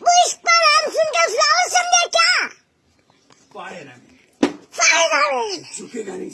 Bu iş bana mısın? Fare na Fare gari.